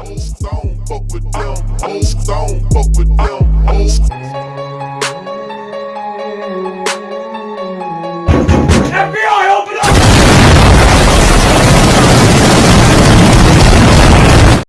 Don't fuck with them. Don't fuck with them. FBI!